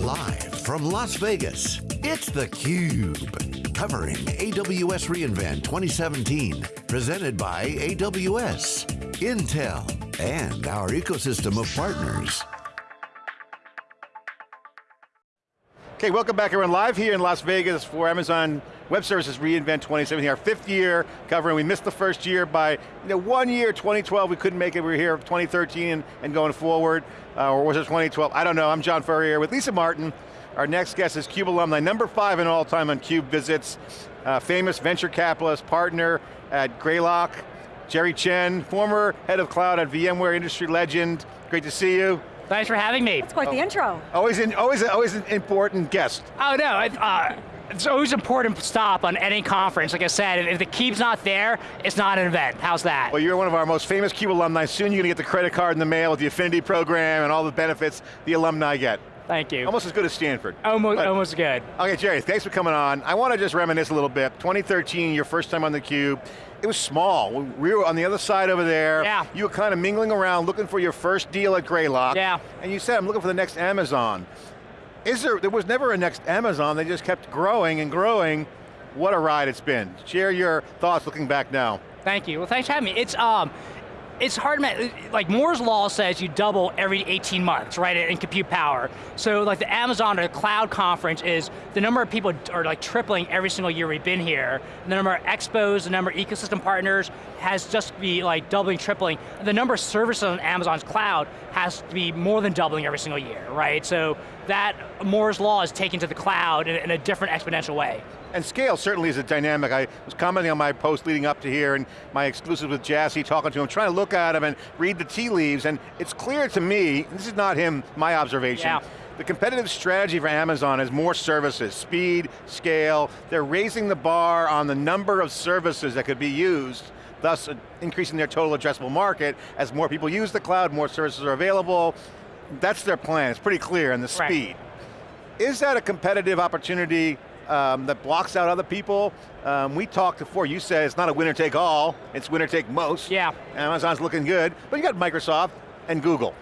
Live from Las Vegas, it's theCUBE. Covering AWS reInvent 2017. Presented by AWS, Intel, and our ecosystem of partners. Okay, welcome back everyone. Live here in Las Vegas for Amazon Web Services reInvent 2017, our fifth year covering. We missed the first year by you know, one year, 2012, we couldn't make it. We were here 2013 and going forward, uh, or was it 2012? I don't know, I'm John Furrier with Lisa Martin. Our next guest is CUBE alumni, number five in all time on CUBE visits, uh, famous venture capitalist, partner at Greylock, Jerry Chen, former head of cloud at VMware, industry legend. Great to see you. Thanks for having me. That's quite oh. the intro. Always, in, always, always an important guest. Oh no, uh, it's always an important to stop on any conference. Like I said, if the CUBE's not there, it's not an event. How's that? Well, you're one of our most famous CUBE alumni. Soon you're going to get the credit card in the mail with the affinity program and all the benefits the alumni get. Thank you. Almost as good as Stanford. Almost, but, almost good. Okay, Jerry, thanks for coming on. I want to just reminisce a little bit. 2013, your first time on theCUBE. It was small. We were on the other side over there. Yeah. You were kind of mingling around, looking for your first deal at Greylock. Yeah. And you said, I'm looking for the next Amazon. Is there, there was never a next Amazon, they just kept growing and growing. What a ride it's been. Share your thoughts looking back now. Thank you, well thanks for having me. It's, um, it's hard, to like Moore's law says you double every 18 months, right, in compute power. So like the Amazon or the cloud conference is, the number of people are like tripling every single year we've been here. The number of expos, the number of ecosystem partners has just be like doubling, tripling. The number of services on Amazon's cloud has to be more than doubling every single year, right? So that Moore's law is taken to the cloud in, in a different exponential way. And scale certainly is a dynamic. I was commenting on my post leading up to here and my exclusive with Jassy, talking to him, trying to look at him and read the tea leaves, and it's clear to me, this is not him, my observation, yeah. the competitive strategy for Amazon is more services, speed, scale, they're raising the bar on the number of services that could be used, thus uh, increasing their total addressable market. As more people use the cloud, more services are available. That's their plan, it's pretty clear, and the right. speed. Is that a competitive opportunity um, that blocks out other people. Um, we talked before, you said it's not a winner take all, it's winner take most. Yeah. Amazon's looking good, but you got Microsoft and Google.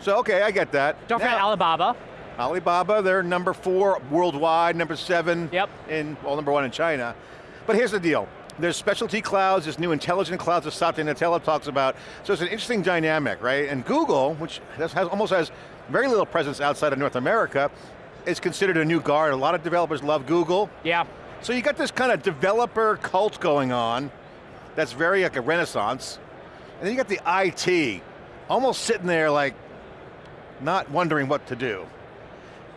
So okay, I get that. Don't now, forget Alibaba. Alibaba, they're number four worldwide, number seven yep. in, well number one in China. But here's the deal, there's specialty clouds, there's new intelligent clouds that Satya Nadella talks about, so it's an interesting dynamic, right? And Google, which has, has, almost has very little presence outside of North America, is considered a new guard. A lot of developers love Google. Yeah. So you got this kind of developer cult going on that's very like a renaissance. And then you got the IT, almost sitting there like, not wondering what to do.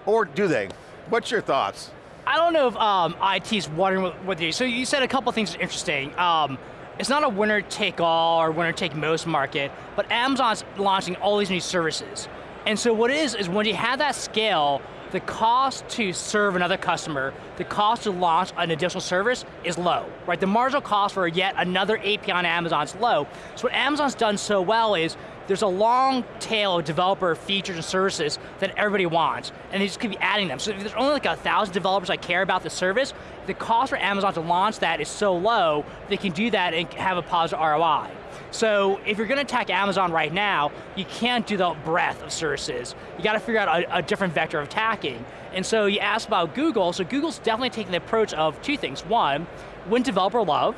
Or do they? What's your thoughts? I don't know if um, IT's wondering what do. So you said a couple things are interesting. Um, it's not a winner take all or winner take most market, but Amazon's launching all these new services. And so what it is, is when you have that scale, the cost to serve another customer, the cost to launch an additional service is low, right? The marginal cost for yet another API on Amazon is low. So what Amazon's done so well is there's a long tail of developer features and services that everybody wants, and they just keep adding them. So if there's only like a thousand developers that care about the service, the cost for Amazon to launch that is so low, they can do that and have a positive ROI. So if you're going to attack Amazon right now, you can't do the breadth of services. You got to figure out a, a, different vector of attacking. And so you asked about Google, so Google's definitely taking the approach of two things. One, win developer love,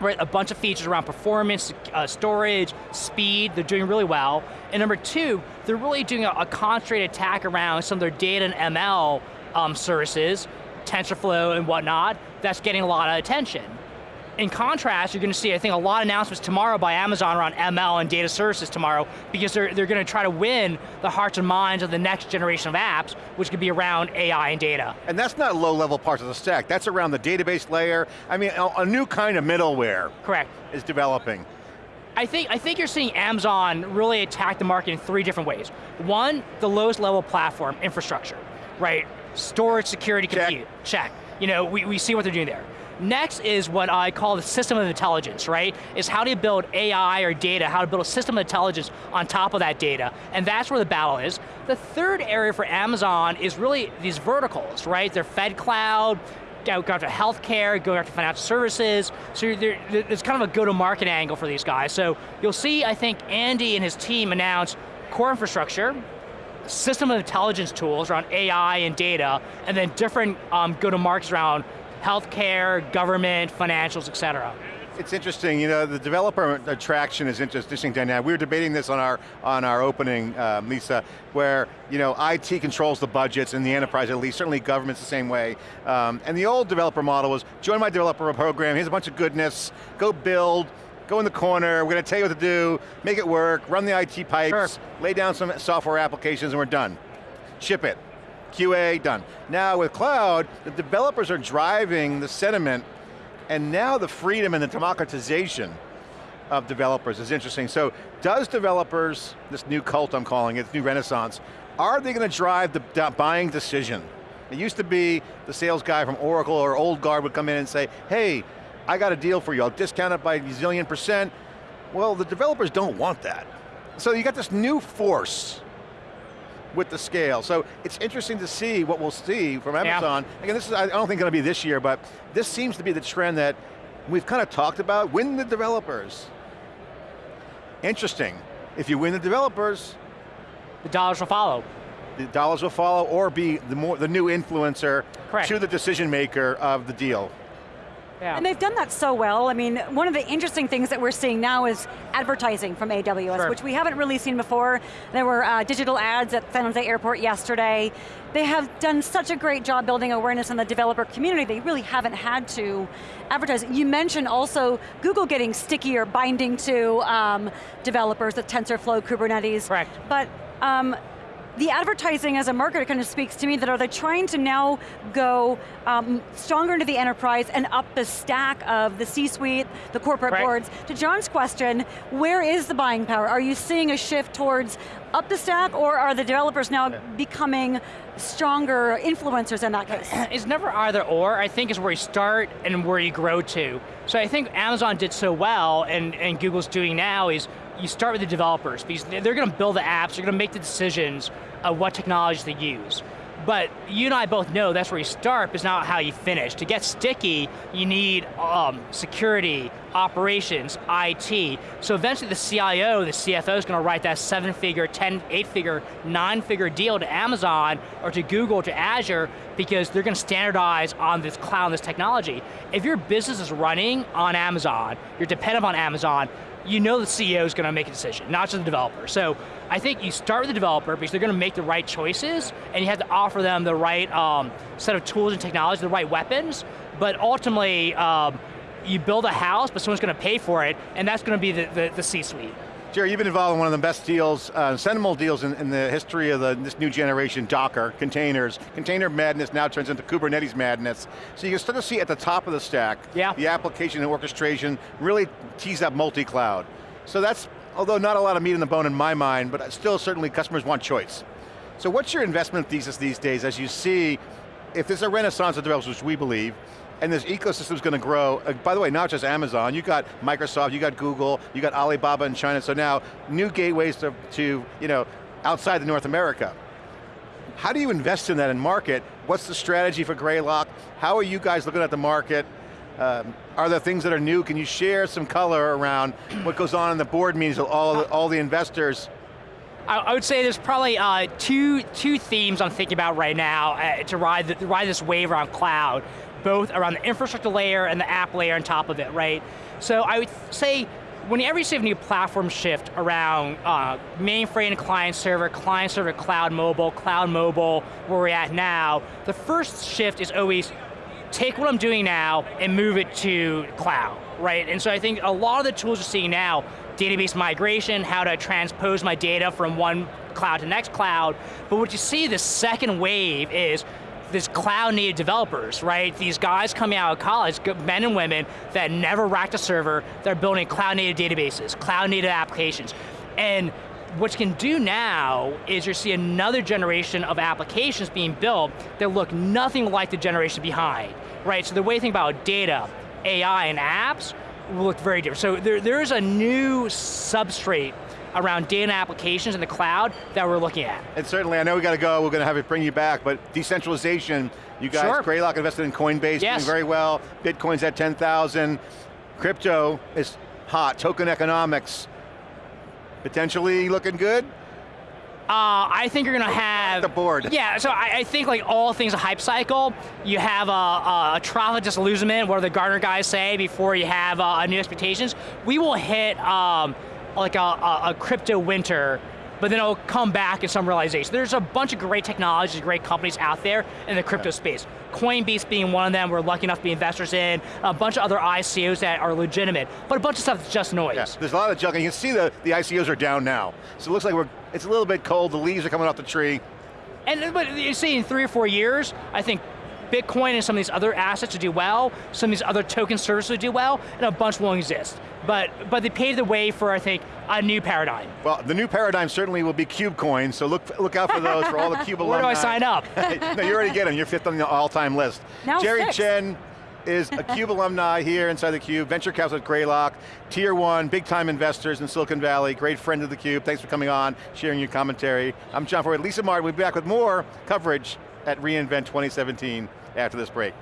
a bunch of features around performance, uh, storage, speed, they're doing really well. And number two, they're really doing a, a concentrated attack around some of their data and ML um, services, TensorFlow and whatnot, that's getting a lot of attention. In contrast, you're going to see, I think, a lot of announcements tomorrow by Amazon around ML and data services tomorrow, because they're, they're going to try to win the hearts and minds of the next generation of apps, which could be around AI and data. And that's not low-level parts of the stack, that's around the database layer. I mean, a, a new kind of middleware. Correct. Is developing. I think, I think you're seeing Amazon really attack the market in three different ways. One, the lowest level platform, infrastructure, right? Storage, security, compute, check. check. You know, we, we see what they're doing there. Next is what I call the system of intelligence, right? Is how do you build AI or data, how to build a system of intelligence on top of that data, and that's where the battle is. The third area for Amazon is really these verticals, right? They're Fed Cloud, going after healthcare, going after financial services, so there's kind of a go-to-market angle for these guys. So you'll see, I think, Andy and his team announce core infrastructure, system of intelligence tools around AI and data, and then different um, go-to-markets around healthcare, government, financials, et cetera. It's interesting, you know, the developer attraction is interesting dynamic. We were debating this on our on our opening, uh, Lisa, where you know IT controls the budgets in the enterprise at least. Certainly, government's the same way. Um, and the old developer model was join my developer program. Here's a bunch of goodness. Go build. Go in the corner. We're going to tell you what to do. Make it work. Run the IT pipes. Sure. Lay down some software applications, and we're done. Ship it. QA done. Now with cloud, the developers are driving the sentiment and now the freedom and the democratization of developers is interesting. So does developers, this new cult I'm calling it, new renaissance, are they going to drive the buying decision? It used to be the sales guy from Oracle or Old Guard would come in and say, hey, I got a deal for you, I'll discount it by a zillion percent. Well, the developers don't want that. So you got this new force with the scale. So it's interesting to see what we'll see from Amazon. Yeah. Again, this is, I don't think going to be this year, but this seems to be the trend that we've kind of talked about, win the developers. Interesting. If you win the developers, the dollars will follow. The dollars will follow or be the, more, the new influencer Correct. to the decision maker of the deal. Yeah. And they've done that so well. I mean, one of the interesting things that we're seeing now is advertising from AWS, sure. which we haven't really seen before. There were uh, digital ads at San Jose Airport yesterday. They have done such a great job building awareness in the developer community, they really haven't had to advertise. You mentioned also Google getting stickier, binding to um, developers with TensorFlow, Kubernetes. Correct. But um, the advertising as a marketer kind of speaks to me that are they trying to now go um, stronger into the enterprise and up the stack of the C-suite, the corporate right. boards. To John's question, where is the buying power? Are you seeing a shift towards up the stack or are the developers now yeah. becoming stronger influencers in that case? It's never either or, I think is where you start and where you grow to. So I think Amazon did so well and, and Google's doing now is you start with the developers because they're going to build the apps, they're going to make the decisions of what technologies they use. But you and I both know that's where you start, but it's not how you finish. To get sticky, you need um, security, operations, IT. So eventually the CIO, the CFO is going to write that seven figure, 10, eight figure, nine figure deal to Amazon or to Google, to Azure, because they're going to standardize on this cloud, this technology. If your business is running on Amazon, you're dependent on Amazon, you know the CEO is going to make a decision, not just the developer. So I think you start with the developer because they're going to make the right choices and you have to offer them the right um, set of tools and technology, the right weapons, but ultimately um, you build a house, but someone's going to pay for it, and that's going to be the, the, the C-suite. Jerry, you've been involved in one of the best deals, uh, seminal deals in, in, the history of the, this new generation, Docker, containers. Container madness now turns into Kubernetes madness. So you can start to see at the top of the stack, yeah. the application and orchestration really tease up multi-cloud. So that's, although not a lot of meat in the bone in my mind, but still certainly customers want choice. So what's your investment thesis these days as you see, if there's a renaissance of developers, which we believe, and this ecosystem's going to grow. Uh, by the way, not just Amazon, you got Microsoft, you got Google, you got Alibaba in China, so now new gateways to, to you know, outside of North America. How do you invest in that in market? What's the strategy for Greylock? How are you guys looking at the market? Um, are there things that are new? Can you share some color around what goes on in the board meetings of all, all the investors? I, would say there's probably uh, two, two themes I'm thinking about right now uh, to ride, the, ride this wave around cloud both around the infrastructure layer and the app layer on top of it, right? So I would say, whenever you see a new platform shift around uh, mainframe client server, client server cloud mobile, cloud mobile, where we're at now, the first shift is always take what I'm doing now and move it to cloud, right? And so I think a lot of the tools you're seeing now, database migration, how to transpose my data from one cloud to next cloud, but what you see the second wave is this cloud native developers, right? These guys coming out of college, men and women that never racked a server, they're building cloud native databases, cloud native applications. And what you can do now is you see another generation of applications being built that look nothing like the generation behind, right? So the way you think about data, AI, and apps will look very different. So there, there's a new substrate around data applications in the cloud that we're looking at. And certainly, I know we got to go, we're going to have it bring you back, but decentralization, you guys, sure. Greylock invested in Coinbase, yes. doing very well, Bitcoin's at 10,000, crypto is hot, token economics, potentially looking good? Uh, I think you're going to have the board. Yeah, so I, I, think like all things a hype cycle, you have a, a, a trial of disillusionment. What do the Gartner guys say before you have uh, new expectations? We will hit um, like a, a crypto winter but then it'll come back in some realization. There's a bunch of great technologies, great companies out there in the crypto space. Coinbase being one of them, we're lucky enough to be investors in, a bunch of other ICOs that are legitimate, but a bunch of stuff that's just noise. Yeah, there's a lot of junk, and you can see the, the ICOs are down now. So it looks like we're, it's a little bit cold, the leaves are coming off the tree. And but you see in three or four years, I think Bitcoin and some of these other assets to do well, some of these other token services to do well, and a bunch won't exist. But, but they paved the way for, I think, a new paradigm. Well, the new paradigm certainly will be KubeCoin, so look, look out for those for all the Cube alumni. Where do I sign up? no, you already get them, you're fifth on the all-time list. Now Jerry six. Chen is a CUBE alumni here inside the Cube, venture capital at Greylock, tier one, big time investors in Silicon Valley, great friend of the Cube. Thanks for coming on, sharing your commentary. I'm John Furrier, Lisa Martin, we'll be back with more coverage at reInvent 2017 after this break.